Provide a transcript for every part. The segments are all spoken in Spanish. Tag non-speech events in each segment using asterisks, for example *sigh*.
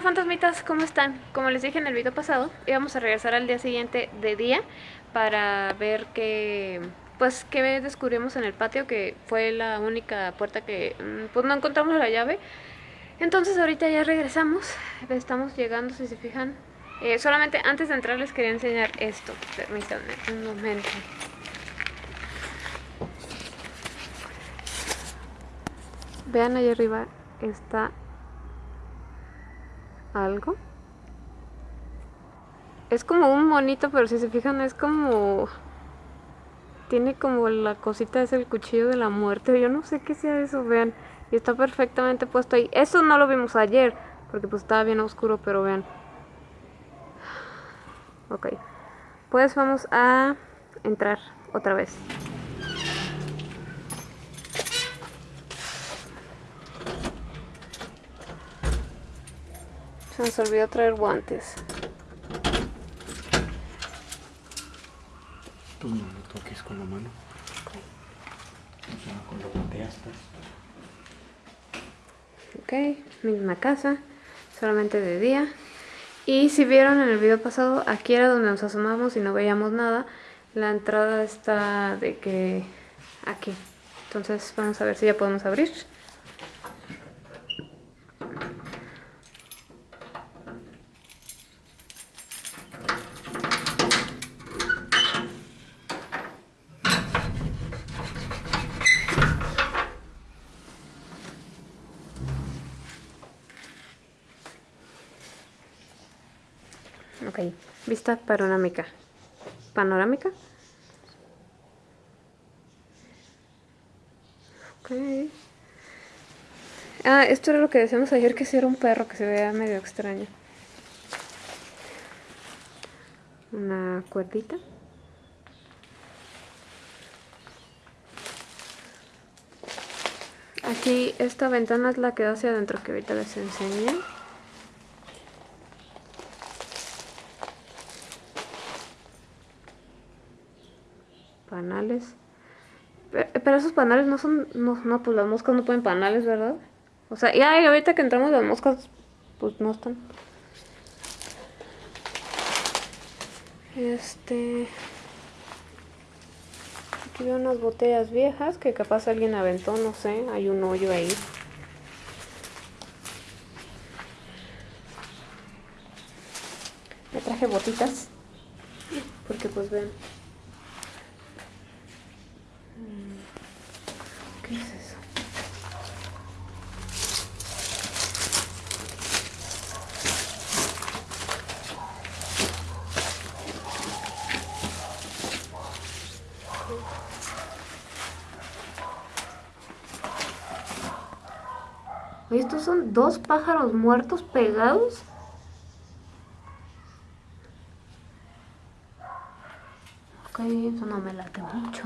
Fantasmitas, ¿cómo están? Como les dije en el video pasado, íbamos a regresar al día siguiente de día para ver qué, pues, qué descubrimos en el patio, que fue la única puerta que, mm, pues, no encontramos la llave. Entonces ahorita ya regresamos, estamos llegando, si se fijan. Eh, solamente antes de entrar les quería enseñar esto, permítanme un momento. Vean ahí arriba está algo. Es como un monito, pero si se fijan es como... Tiene como la cosita, es el cuchillo de la muerte. Yo no sé qué sea eso, vean. Y está perfectamente puesto ahí. Eso no lo vimos ayer, porque pues estaba bien oscuro, pero vean. Ok. Pues vamos a entrar otra vez. Se nos olvidó traer guantes. Pues no lo toques con la mano. Ok, misma casa, solamente de día. Y si vieron en el video pasado, aquí era donde nos asomamos y no veíamos nada. La entrada está de que aquí. Entonces vamos a ver si ya podemos abrir. Ok, vista panorámica. ¿Panorámica? Ok. Ah, esto era lo que decíamos ayer, que si era un perro que se veía medio extraño. Una cuerdita. Aquí esta ventana es la que da hacia adentro que ahorita les enseñé. Pero, esos panales no son... No, no, pues las moscas no ponen panales, ¿verdad? O sea, ya ahorita que entramos las moscas, pues no están. Este... Aquí veo unas botellas viejas que capaz alguien aventó, no sé, hay un hoyo ahí. Me traje botitas, porque pues ven, ¿Estos son dos pájaros muertos pegados? Ok, eso no me late mucho.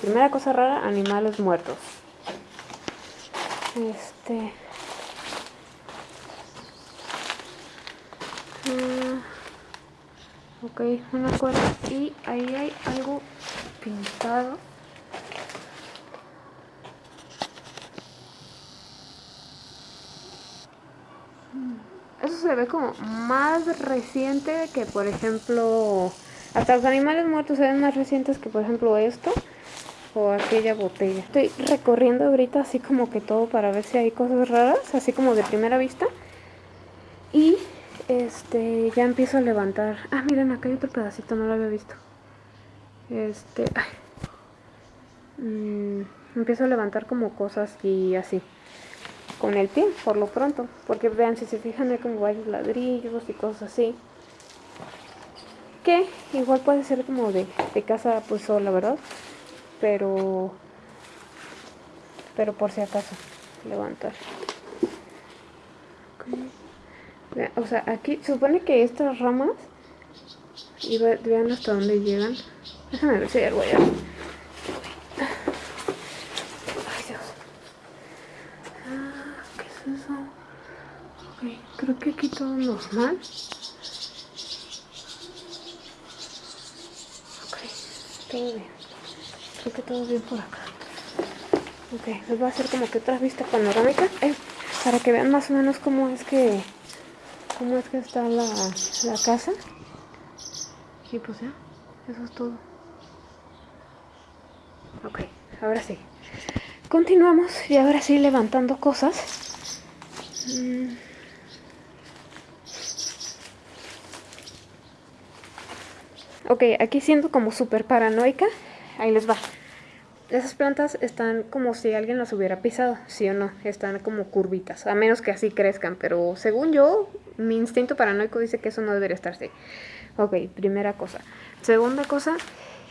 primera cosa rara, animales muertos. Este... Ah, ok, una cuerda y ahí hay algo pintado. Eso se ve como más reciente que por ejemplo... Hasta los animales muertos se ven más recientes que por ejemplo esto o aquella botella. Estoy recorriendo ahorita así como que todo para ver si hay cosas raras, así como de primera vista. Y este ya empiezo a levantar. Ah, miren, acá hay otro pedacito, no lo había visto. Este, mm, empiezo a levantar como cosas y así. Con el pie, por lo pronto. Porque vean, si se fijan hay como varios ladrillos y cosas así. Que igual puede ser como de, de casa pues sola, ¿verdad? pero pero por si acaso levantar o sea aquí supone que estas ramas y vean hasta dónde llegan déjame ver si hay algo allá ay Dios ah, ¿qué es eso? ok, creo que aquí todo normal ok, todo bien Creo que todo bien por acá. Ok, les voy a hacer como que otra vista panorámica eh, para que vean más o menos cómo es que cómo es que está la, la casa. Y pues ya, eso es todo. Ok, ahora sí. Continuamos y ahora sí levantando cosas. Mm. Ok, aquí siendo como súper paranoica. Ahí les va. Esas plantas están como si alguien las hubiera pisado, sí o no, están como curvitas, a menos que así crezcan, pero según yo, mi instinto paranoico dice que eso no debería estar así. Ok, primera cosa. Segunda cosa,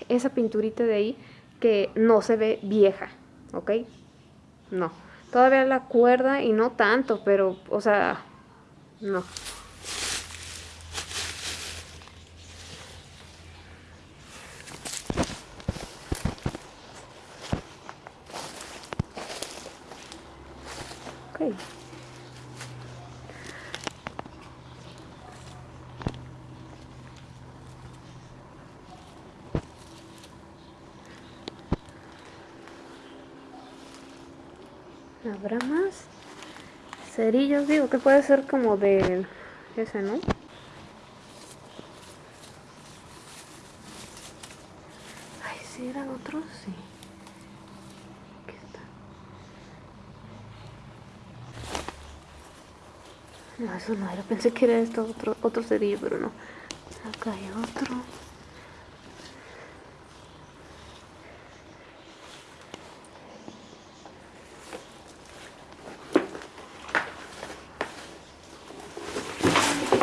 esa pinturita de ahí que no se ve vieja, ¿ok? No. Todavía la cuerda y no tanto, pero, o sea, no. ¿Habrá más? Cerillos, digo que puede ser como de ese, ¿no? Ay, si eran otros, sí. Aquí está. No, eso no era. Pensé que era esto otro, otro cerillo, pero no. Acá hay otro.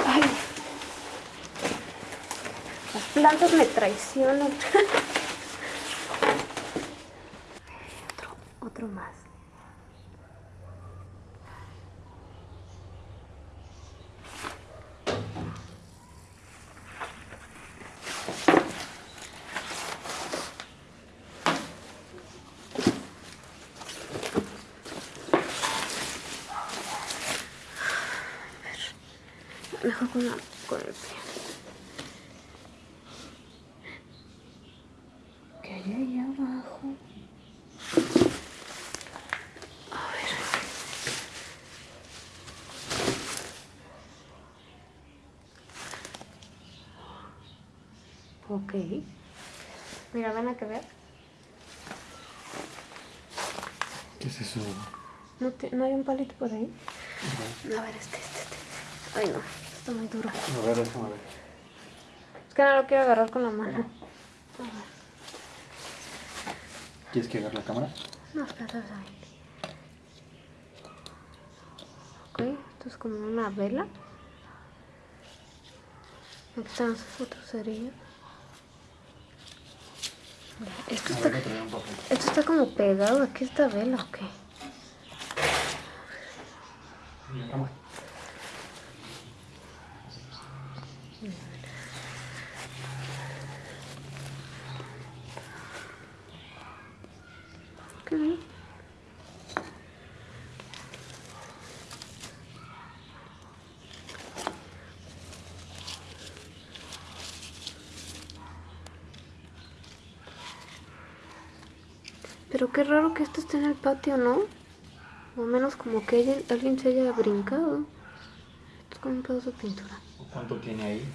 Ay. Las plantas me traicionan. *laughs* otro, otro más. Mejor con, la, con el pie. ¿Qué hay ahí abajo? A ver. Ok. Mira, ven a que ver. ¿Qué es eso? ¿No, te- ¿No hay un palito por ahí? A ver, este, este, este. Ay, no. Está muy duro. A ver, déjame ver. Es que no lo quiero agarrar con la mano. ¿Quieres que agarre la cámara? No, espérate, ahí. Ok, esto es como una vela. Aquí están los otros cerillos. Esto A está, ver, esto está como pegado aquí a esta vela, ok. Pero qué raro que esto esté en el patio, ¿no? O menos como que alguien, alguien se haya brincado. Esto es como un pedazo de pintura. ¿Cuánto tiene ahí?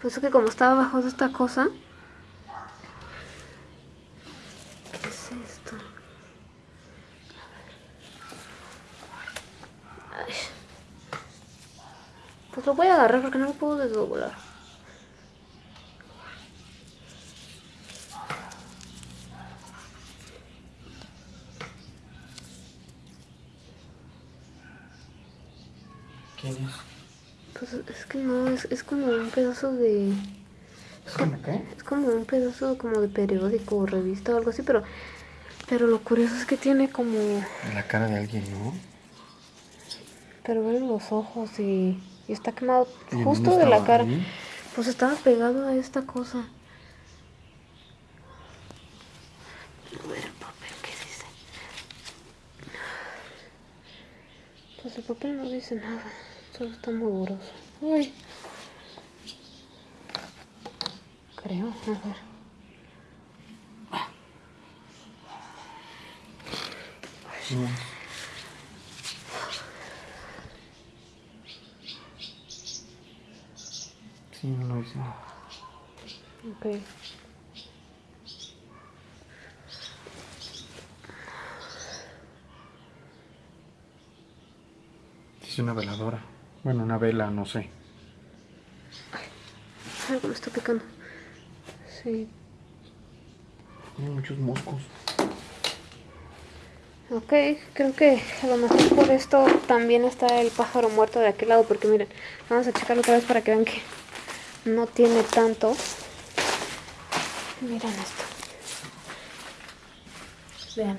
Pues es que como estaba abajo de esta cosa. ¿Qué es esto? Ay. Pues lo voy a agarrar porque no lo puedo desdoblar. ¿Quién es? Pues es que no, es, es como un pedazo de... ¿Cómo qué? Es como un pedazo como de periódico o revista o algo así, pero... Pero lo curioso es que tiene como... La cara de alguien, ¿no? Pero ven los ojos y, y está quemado ¿Y en justo de la cara. ¿Ahí? Pues estaba pegado a esta cosa. A ver el papel, ¿qué dice? Pues el papel no dice nada, solo está muy borroso. Uy. Creo, a ver. Sí, no lo hicimos. Ok. Es una veladora. Bueno, una vela, no sé. Algo me está picando. Sí. Hay muchos moscos. Ok, creo que a lo mejor por esto también está el pájaro muerto de aquel lado, porque miren, vamos a checarlo otra vez para que vean que no tiene tanto. Miren esto. Vean.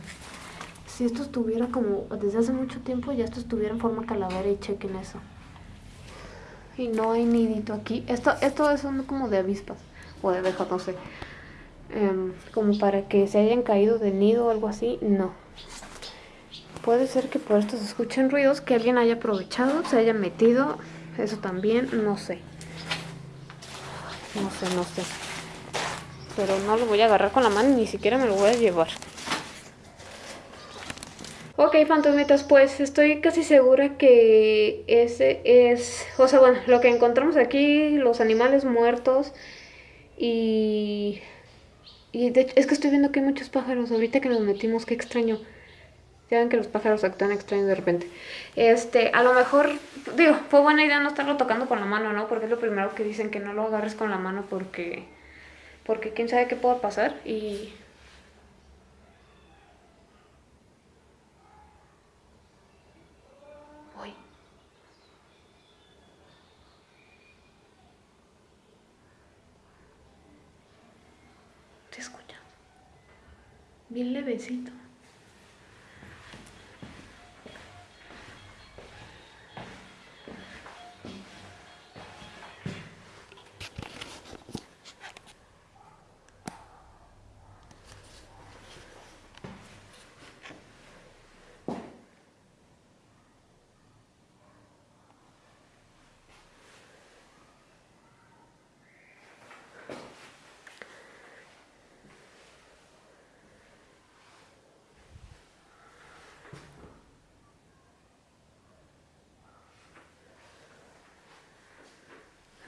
Si esto estuviera como desde hace mucho tiempo, ya esto estuviera en forma calavera y chequen eso. Y no hay nidito aquí. Esto, esto es un como de avispas o de abejas, no sé. Em, como para que se hayan caído del nido o algo así, no. Puede ser que por esto se escuchen ruidos, que alguien haya aprovechado, se haya metido, eso también, no sé. No sé, no sé. Pero no lo voy a agarrar con la mano, ni siquiera me lo voy a llevar. Ok, fantasmitas, pues estoy casi segura que ese es... O sea, bueno, lo que encontramos aquí, los animales muertos y... Y de hecho, es que estoy viendo que hay muchos pájaros. Ahorita que nos metimos, qué extraño. Ya ven que los pájaros actúan extraños de repente. Este, a lo mejor, digo, fue buena idea no estarlo tocando con la mano, ¿no? Porque es lo primero que dicen, que no lo agarres con la mano porque... Porque quién sabe qué pueda pasar y... Uy. ¿Se escucha? Bien levecito.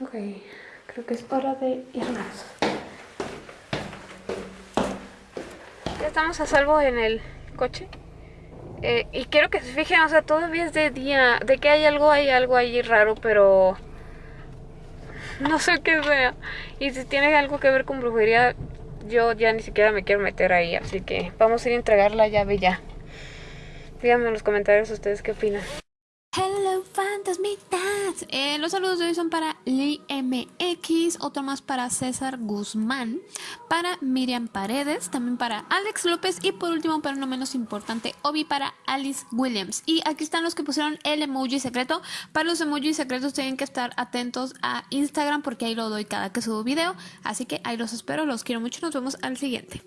Ok, creo que es hora de irnos. Ya estamos a salvo en el coche. Eh, y quiero que se fijen, o sea, todavía es de día. De que hay algo, hay algo ahí raro, pero no sé qué sea. Y si tiene algo que ver con brujería, yo ya ni siquiera me quiero meter ahí. Así que vamos a ir a entregar la llave ya. Díganme en los comentarios ustedes qué opinan. Fantasmitas. Eh, los saludos de hoy son para Lee MX, otro más para César Guzmán, para Miriam Paredes, también para Alex López y por último, pero no menos importante, Obi para Alice Williams. Y aquí están los que pusieron el emoji secreto. Para los emojis secretos tienen que estar atentos a Instagram porque ahí lo doy cada que subo video. Así que ahí los espero, los quiero mucho. Nos vemos al siguiente.